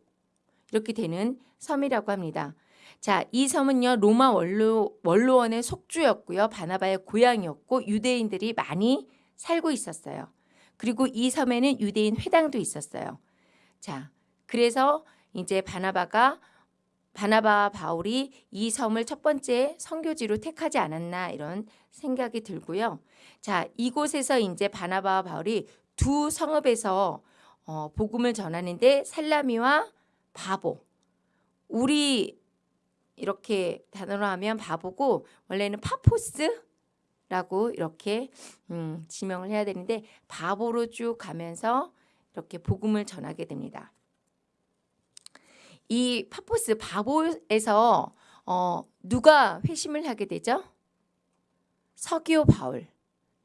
이렇게 되는 섬이라고 합니다. 자, 이 섬은요 로마 원로 원로원의 속주였고요. 바나바의 고향이었고 유대인들이 많이 살고 있었어요. 그리고 이 섬에는 유대인 회당도 있었어요. 자, 그래서 이제 바나바가 바나바와 바울이 이 섬을 첫 번째 선교지로 택하지 않았나 이런 생각이 들고요. 자, 이곳에서 이제 바나바와 바울이 두 성읍에서 어, 복음을 전하는데 살라미와 바보. 우리 이렇게 단어로 하면 바보고 원래는 파포스라고 이렇게 음, 지명을 해야 되는데 바보로 쭉 가면서 이렇게 복음을 전하게 됩니다. 이 파포스 바보에서 어, 누가 회심을 하게 되죠? 서기오 바울.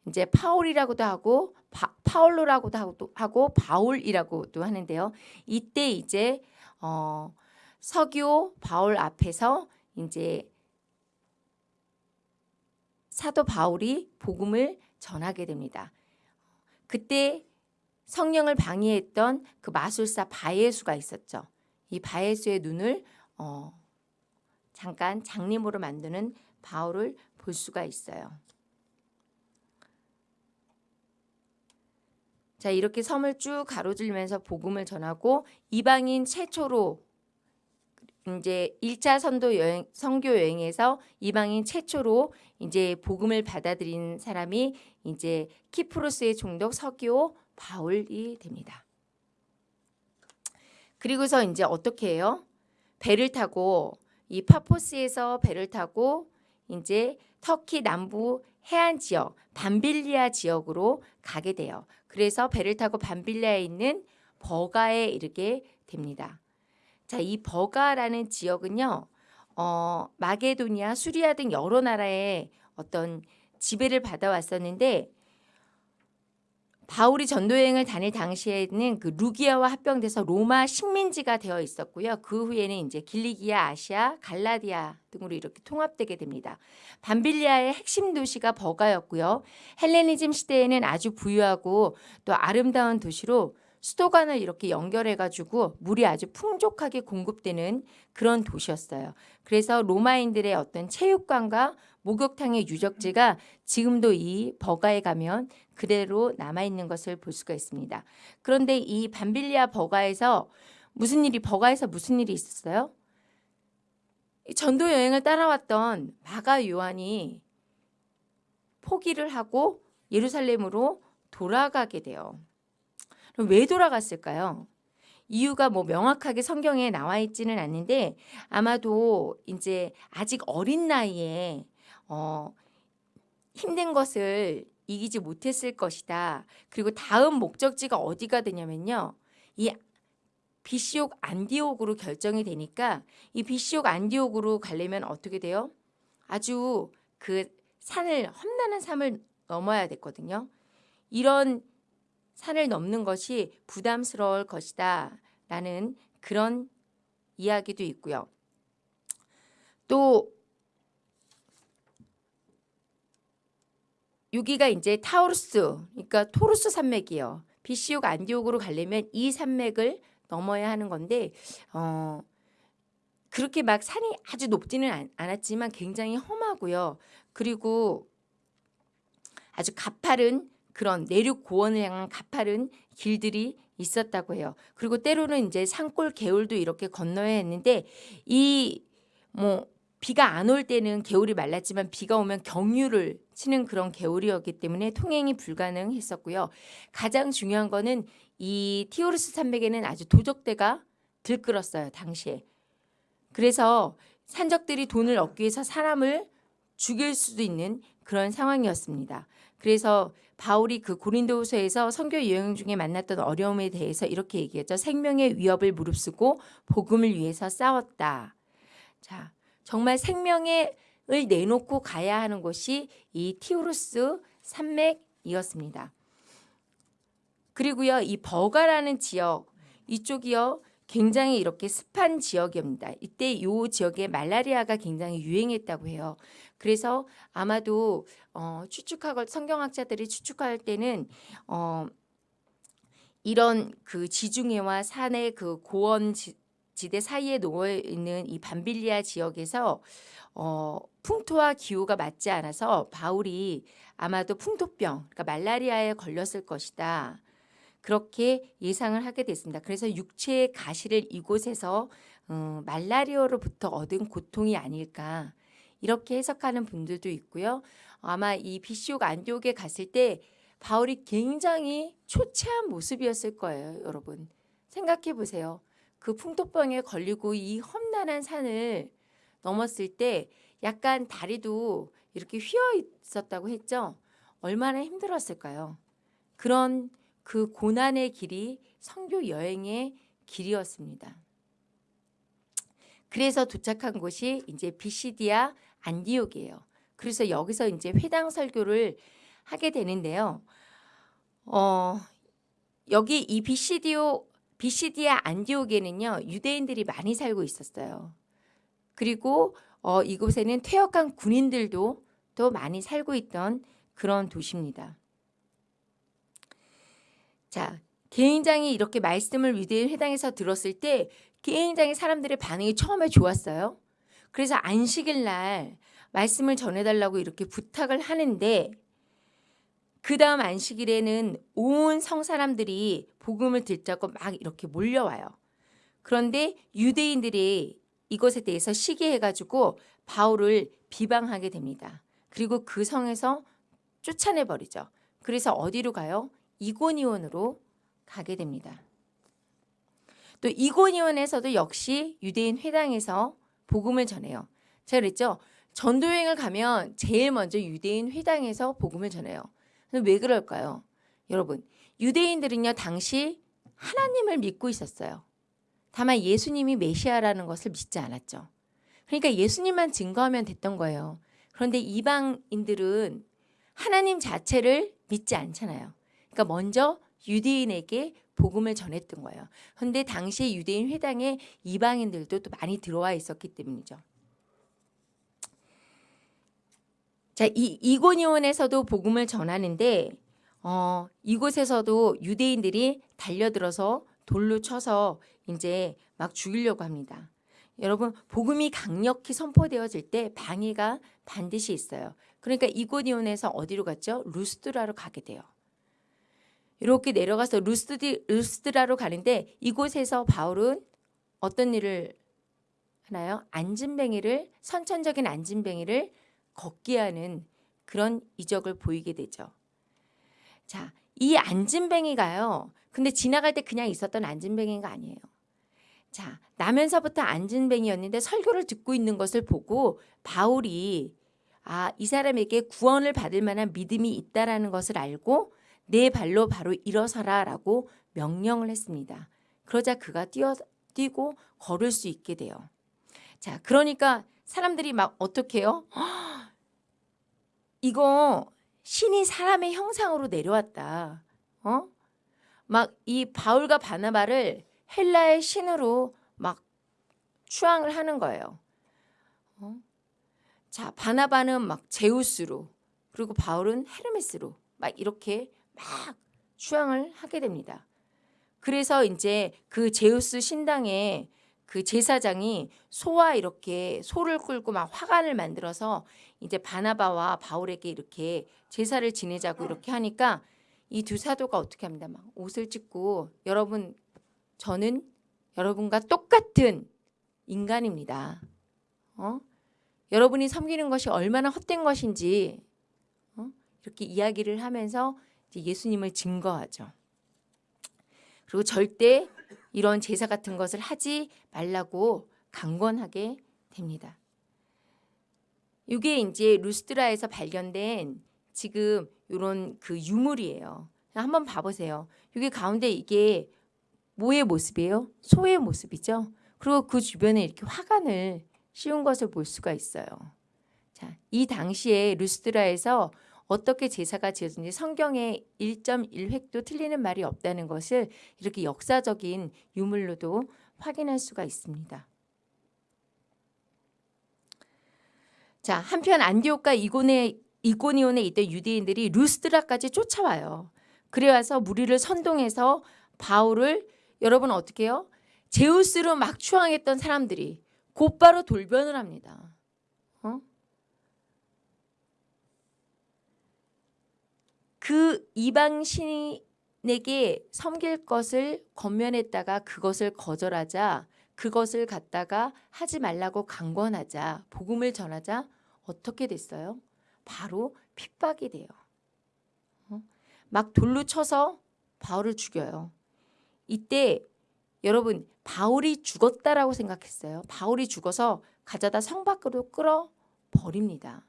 이제 파울이라고도 하고 바, 파울로라고도 하고, 바울이라고도 하는데요. 이때 이제 어, 서기오 바울 앞에서 이제 사도 바울이 복음을 전하게 됩니다. 그때 성령을 방해했던 그 마술사 바예수가 있었죠. 이 바예수의 눈을 어, 잠깐 장님으로 만드는 바울을 볼 수가 있어요. 자 이렇게 섬을 쭉 가로질면서 복음을 전하고 이방인 최초로 이제 1차 선도 여행 선교 여행에서 이방인 최초로 이제 복음을 받아들인 사람이 이제 키프로스의 종독 서기오 바울이 됩니다. 그리고서 이제 어떻게 해요? 배를 타고 이 파포스에서 배를 타고 이제 터키 남부 해안 지역 반빌리아 지역으로 가게 돼요. 그래서 배를 타고 반빌리아에 있는 버가에 이르게 됩니다. 자, 이 버가라는 지역은요. 어, 마게도니아, 수리아 등 여러 나라의 어떤 지배를 받아왔었는데 바울이 전도 여행을 다닐 당시에는 그 루기아와 합병돼서 로마 식민지가 되어 있었고요. 그 후에는 이제 길리기아, 아시아, 갈라디아 등으로 이렇게 통합되게 됩니다. 밤빌리아의 핵심 도시가 버가였고요. 헬레니즘 시대에는 아주 부유하고 또 아름다운 도시로 수도관을 이렇게 연결해 가지고 물이 아주 풍족하게 공급되는 그런 도시였어요. 그래서 로마인들의 어떤 체육관과 목욕탕의 유적지가 지금도 이 버가에 가면 그대로 남아 있는 것을 볼 수가 있습니다. 그런데 이 밤빌리아 버가에서 무슨 일이 버가에서 무슨 일이 있었어요? 전도 여행을 따라왔던 마가 요한이 포기를 하고 예루살렘으로 돌아가게 돼요. 왜 돌아갔을까요? 이유가 뭐 명확하게 성경에 나와 있지는 않는데 아마도 이제 아직 어린 나이에 어 힘든 것을 이기지 못했을 것이다. 그리고 다음 목적지가 어디가 되냐면요. 이 비시옥 안디옥으로 결정이 되니까 이 비시옥 안디옥으로 가려면 어떻게 돼요? 아주 그 산을 험난한 산을 넘어야 됐거든요. 이런 산을 넘는 것이 부담스러울 것이다 라는 그런 이야기도 있고요. 또 여기가 이제 타우루스 그러니까 토루스 산맥이요. 비시디아 안디옥으로 가려면 이 산맥을 넘어야 하는 건데 어 그렇게 막 산이 아주 높지는 않았지만 굉장히 험하고요. 그리고 아주 가파른 그런 내륙 고원을 향한 가파른 길들이 있었다고 해요. 그리고 때로는 이제 산골 개울도 이렇게 건너야 했는데 이 뭐 비가 안 올 때는 개울이 말랐지만 비가 오면 경유를 치는 그런 개울이었기 때문에 통행이 불가능했었고요. 가장 중요한 거는 이 티오르스 산맥에는 아주 도적대가 들끓었어요. 당시에. 그래서 산적들이 돈을 얻기 위해서 사람을 죽일 수도 있는 그런 상황이었습니다. 그래서 바울이 그 고린도후서에서 선교 여행 중에 만났던 어려움에 대해서 이렇게 얘기했죠. 생명의 위협을 무릅쓰고 복음을 위해서 싸웠다. 자, 정말 생명을 내놓고 가야 하는 곳이 이 티우루스 산맥이었습니다. 그리고요, 이 버가라는 지역 이쪽이요 굉장히 이렇게 습한 지역입니다. 이때 이 지역에 말라리아가 굉장히 유행했다고 해요. 그래서 아마도 어, 추측하고 성경학자들이 추측할 때는 어, 이런 그 지중해와 산의 그 고원 지, 대 사이에 놓여 있는 이 반빌리아 지역에서 어, 풍토와 기후가 맞지 않아서 바울이 아마도 풍토병, 그러니까 말라리아에 걸렸을 것이다. 그렇게 예상을 하게 됐습니다. 그래서 육체의 가시를 이곳에서 어, 말라리아로부터 얻은 고통이 아닐까 이렇게 해석하는 분들도 있고요. 아마 이 비시옥 안디옥에 갔을 때 바울이 굉장히 초췌한 모습이었을 거예요, 여러분. 생각해 보세요. 그 풍토병에 걸리고 이 험난한 산을 넘었을 때 약간 다리도 이렇게 휘어 있었다고 했죠. 얼마나 힘들었을까요? 그런 그 고난의 길이 성교 여행의 길이었습니다. 그래서 도착한 곳이 이제 비시디아 안디옥이에요. 그래서 여기서 이제 회당 설교를 하게 되는데요. 어, 여기 이 비시디오 비시디아 안디옥에는요 유대인들이 많이 살고 있었어요. 그리고 어, 이곳에는 퇴역한 군인들도 또 많이 살고 있던 그런 도시입니다. 자, 개인장이 이렇게 말씀을 유대인 회당에서 들었을 때 개인장의 사람들의 반응이 처음에 좋았어요. 그래서 안식일 날 말씀을 전해달라고 이렇게 부탁을 하는데 그 다음 안식일에는 온 성 사람들이 복음을 듣자고 막 이렇게 몰려와요. 그런데 유대인들이 이것에 대해서 시기해가지고 바울을 비방하게 됩니다. 그리고 그 성에서 쫓아내버리죠. 그래서 어디로 가요? 이고니온으로 가게 됩니다. 또 이고니온에서도 역시 유대인 회당에서 복음을 전해요. 제가 그랬죠. 전도여행을 가면 제일 먼저 유대인 회당에서 복음을 전해요. 왜 그럴까요? 여러분, 유대인들은요, 당시 하나님을 믿고 있었어요. 다만 예수님이 메시아라는 것을 믿지 않았죠. 그러니까 예수님만 증거하면 됐던 거예요. 그런데 이방인들은 하나님 자체를 믿지 않잖아요. 그러니까 먼저 유대인에게 복음을 전했던 거예요. 그런데 당시 유대인 회당에 이방인들도 또 많이 들어와 있었기 때문이죠. 자, 이 이고니온에서도 복음을 전하는데 어, 이곳에서도 유대인들이 달려들어서 돌로 쳐서 이제 막 죽이려고 합니다. 여러분 복음이 강력히 선포되어질 때 방해가 반드시 있어요. 그러니까 이고니온에서 어디로 갔죠? 루스드라로 가게 돼요. 이렇게 내려가서 루스디, 루스드라로 가는데 이곳에서 바울은 어떤 일을 하나요? 안진뱅이를 선천적인 안진뱅이를 걷게 하는 그런 이적을 보이게 되죠. 자, 이 안진뱅이가요. 근데 지나갈 때 그냥 있었던 안진뱅이가 아니에요. 자, 나면서부터 안진뱅이였는데 설교를 듣고 있는 것을 보고 바울이 아, 이 사람에게 구원을 받을 만한 믿음이 있다라는 것을 알고 내 발로 바로 일어서라라고 명령을 했습니다. 그러자 그가 뛰어 뛰고 걸을 수 있게 돼요. 자, 그러니까 사람들이 막 어떻게 해요? [GASPS] 이거 신이 사람의 형상으로 내려왔다. 어? 막 이 바울과 바나바를 헬라의 신으로 막 추앙을 하는 거예요. 어? 자, 바나바는 막 제우스로 그리고 바울은 헤르메스로 막 이렇게 막 추앙을 하게 됩니다. 그래서 이제 그 제우스 신당에 그 제사장이 소와 이렇게 소를 끌고 막 화관을 만들어서 이제 바나바와 바울에게 이렇게 제사를 지내자고 이렇게 하니까 이 두 사도가 어떻게 합니다. 막 옷을 찢고 여러분 저는 여러분과 똑같은 인간입니다. 어? 여러분이 섬기는 것이 얼마나 헛된 것인지 어? 이렇게 이야기를 하면서 예수님을 증거하죠. 그리고 절대 이런 제사 같은 것을 하지 말라고 강권하게 됩니다. 이게 이제 루스드라에서 발견된 지금 이런 그 유물이에요. 한번 봐보세요. 여기 가운데 이게 뭐의 모습이에요? 소의 모습이죠. 그리고 그 주변에 이렇게 화관을 씌운 것을 볼 수가 있어요. 자, 이 당시에 루스드라에서 어떻게 제사가 지어진지 성경에 1.1획도 틀리는 말이 없다는 것을 이렇게 역사적인 유물로도 확인할 수가 있습니다. 자, 한편 안디옥과 이고네, 이고니온에 있던 유대인들이 루스드라까지 쫓아와요. 그래 와서 무리를 선동해서 바울을 여러분 어떻게 해요? 제우스로 막 추앙했던 사람들이 곧바로 돌변을 합니다. 어? 그 이방 신에게 섬길 것을 건면했다가 그것을 거절하자 그것을 갖다가 하지 말라고 강권하자 복음을 전하자 어떻게 됐어요? 바로 핍박이 돼요. 어? 막 돌로 쳐서 바울을 죽여요. 이때 여러분 바울이 죽었다라고 생각했어요. 바울이 죽어서 가져다 성 밖으로 끌어 버립니다.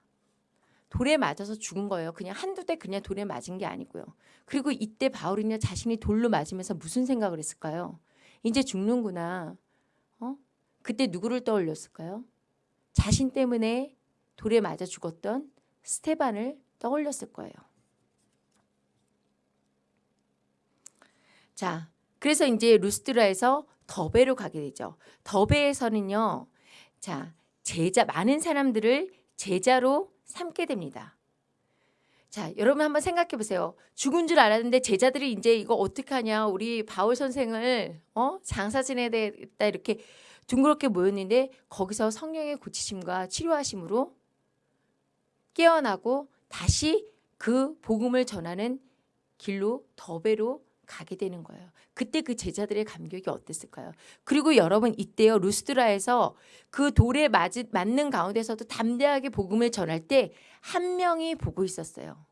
돌에 맞아서 죽은 거예요. 그냥 한두 대 그냥 돌에 맞은 게 아니고요. 그리고 이때 바울이냐 자신이 돌로 맞으면서 무슨 생각을 했을까요? 이제 죽는구나. 어? 그때 누구를 떠올렸을까요? 자신 때문에 돌에 맞아 죽었던 스테반을 떠올렸을 거예요. 자, 그래서 이제 루스드라에서 더베로 가게 되죠. 더베에서는요. 자, 제자 많은 사람들을 제자로 삼게 됩니다. 자, 여러분 한번 생각해 보세요. 죽은 줄 알았는데 제자들이 이제 이거 어떻게 하냐? 우리 바울 선생을 어? 장사 지내야 되겠다 이렇게 둥그렇게 모였는데 거기서 성령의 고치심과 치료하심으로 깨어나고 다시 그 복음을 전하는 길로 더베로 가게 되는 거예요. 그때 그 제자들의 감격이 어땠을까요? 그리고 여러분 이때요 루스드라에서 그 돌에 맞은, 맞는 가운데서도 담대하게 복음을 전할 때 한 명이 보고 있었어요.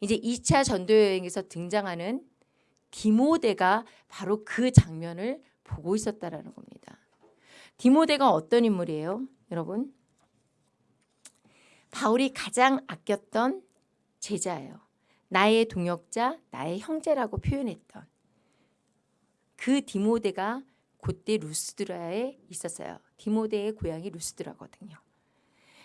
이제 2차 전도 여행에서 등장하는 디모데가 바로 그 장면을 보고 있었다라는 겁니다. 디모데가 어떤 인물이에요, 여러분? 바울이 가장 아꼈던 제자예요. 나의 동역자, 나의 형제라고 표현했던 그 디모데가 그때 루스드라에 있었어요. 디모데의 고향이 루스드라거든요.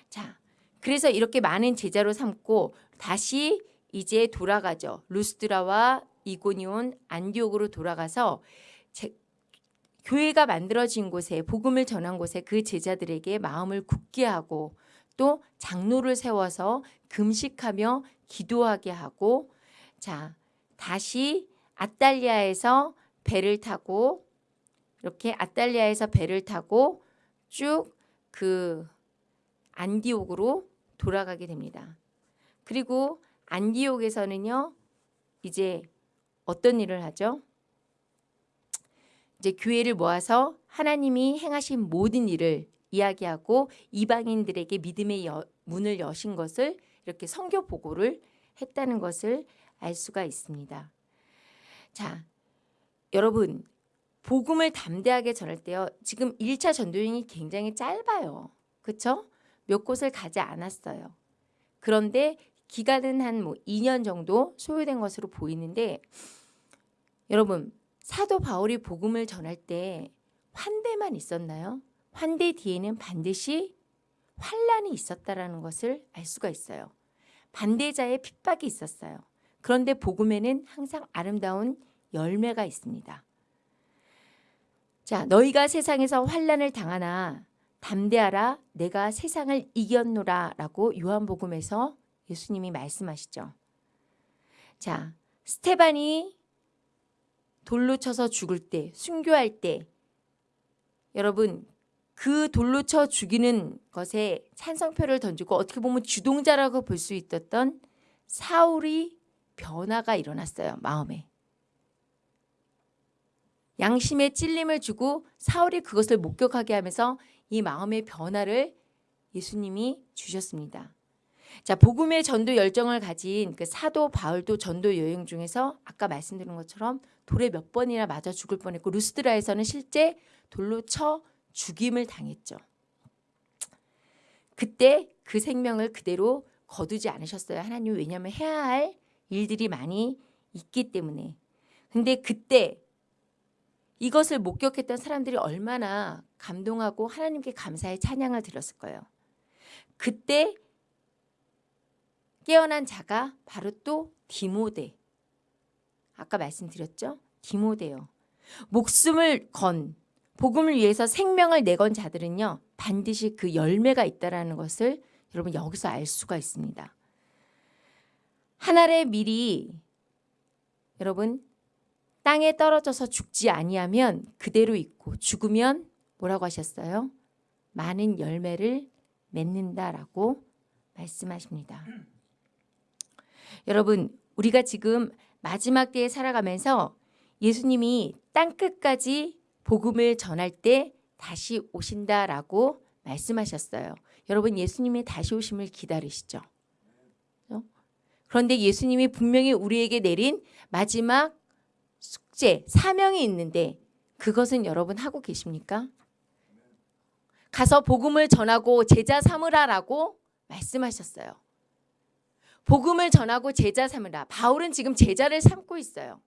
자, 그래서 이렇게 많은 제자로 삼고 다시 이제 돌아가죠. 루스드라와 이고니온 안디옥으로 돌아가서 제, 교회가 만들어진 곳에 복음을 전한 곳에 그 제자들에게 마음을 굳게 하고 또 장로를 세워서 금식하며 기도하게 하고 자 다시 아달리아에서 배를 타고 이렇게 아달리아에서 배를 타고 쭉 그 안디옥으로 돌아가게 됩니다. 그리고 안디옥에서는요. 이제 어떤 일을 하죠? 이제 교회를 모아서 하나님이 행하신 모든 일을 이야기하고 이방인들에게 믿음의 여, 문을 여신 것을 이렇게 성교 보고를 했다는 것을 알 수가 있습니다. 자, 여러분 복음을 담대하게 전할 때요. 지금 1차 전도여행이 굉장히 짧아요. 그렇죠? 몇 곳을 가지 않았어요. 그런데 기간은 한 뭐 2년 정도 소요된 것으로 보이는데 여러분 사도 바울이 복음을 전할 때 환대만 있었나요? 환대 뒤에는 반드시 환란이 있었다라는 것을 알 수가 있어요. 반대자의 핍박이 있었어요. 그런데 복음에는 항상 아름다운 열매가 있습니다. 자, 너희가 세상에서 환란을 당하나 담대하라 내가 세상을 이겼노라 라고 요한복음에서 예수님이 말씀하시죠. 자, 스테반이 돌로 쳐서 죽을 때, 순교할 때 여러분 그 돌로 쳐 죽이는 것에 찬성표를 던지고 어떻게 보면 주동자라고 볼 수 있었던 사울이 변화가 일어났어요. 마음에. 양심에 찔림을 주고 사울이 그것을 목격하게 하면서 이 마음의 변화를 예수님이 주셨습니다. 자, 복음의 전도 열정을 가진 그 사도 바울도 전도 여행 중에서 아까 말씀드린 것처럼 돌에 몇 번이나 맞아 죽을 뻔했고 루스드라에서는 실제 돌로 쳐 죽임을 당했죠. 그때 그 생명을 그대로 거두지 않으셨어요. 하나님 왜냐하면 해야 할 일들이 많이 있기 때문에. 근데 그때 이것을 목격했던 사람들이 얼마나 감동하고 하나님께 감사의 찬양을 드렸을 거예요. 그때 깨어난 자가 바로 또 디모데. 아까 말씀드렸죠? 디모데요. 목숨을 건 복음을 위해서 생명을 내건 자들은요. 반드시 그 열매가 있다라는 것을 여러분 여기서 알 수가 있습니다. 하늘의 밀이 여러분 땅에 떨어져서 죽지 아니하면 그대로 있고 죽으면 뭐라고 하셨어요? 많은 열매를 맺는다라고 말씀하십니다. 여러분 우리가 지금 마지막 때에 살아가면서 예수님이 땅끝까지 복음을 전할 때 다시 오신다라고 말씀하셨어요. 여러분 예수님의 다시 오심을 기다리시죠. 어? 그런데 예수님이 분명히 우리에게 내린 마지막 숙제, 사명이 있는데 그것은 여러분 하고 계십니까? 가서 복음을 전하고 제자 삼으라라고 말씀하셨어요. 복음을 전하고 제자 삼으라. 바울은 지금 제자를 삼고 있어요.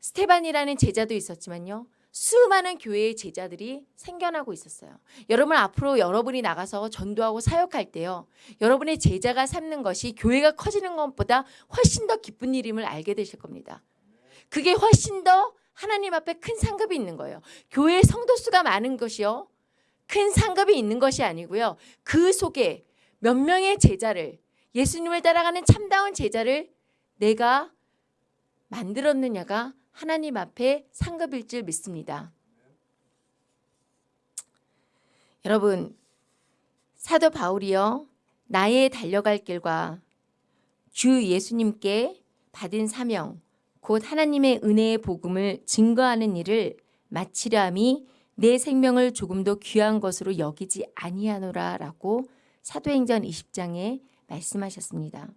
스테반이라는 제자도 있었지만요. 수많은 교회의 제자들이 생겨나고 있었어요. 여러분 앞으로 여러분이 나가서 전도하고 사역할 때요. 여러분의 제자가 삼는 것이 교회가 커지는 것보다 훨씬 더 기쁜 일임을 알게 되실 겁니다. 그게 훨씬 더 하나님 앞에 큰 상급이 있는 거예요. 교회 성도 수가 많은 것이요. 큰 상급이 있는 것이 아니고요. 그 속에 몇 명의 제자를 예수님을 따라가는 참다운 제자를 내가 만들었느냐가 하나님 앞에 상급일 줄 믿습니다. 여러분 사도 바울이요 나의 달려갈 길과 주 예수님께 받은 사명 곧 하나님의 은혜의 복음을 증거하는 일을 마치려 함이 내 생명을 조금도 귀한 것으로 여기지 아니하노라 라고 사도행전 20장에 말씀하셨습니다.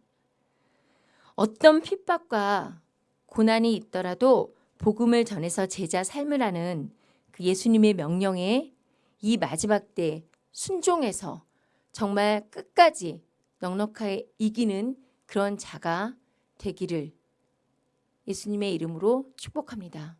어떤 핍박과 고난이 있더라도 복음을 전해서 제자 삶을 하는 그 예수님의 명령에 이 마지막 때 순종해서 정말 끝까지 넉넉하게 이기는 그런 자가 되기를 예수님의 이름으로 축복합니다.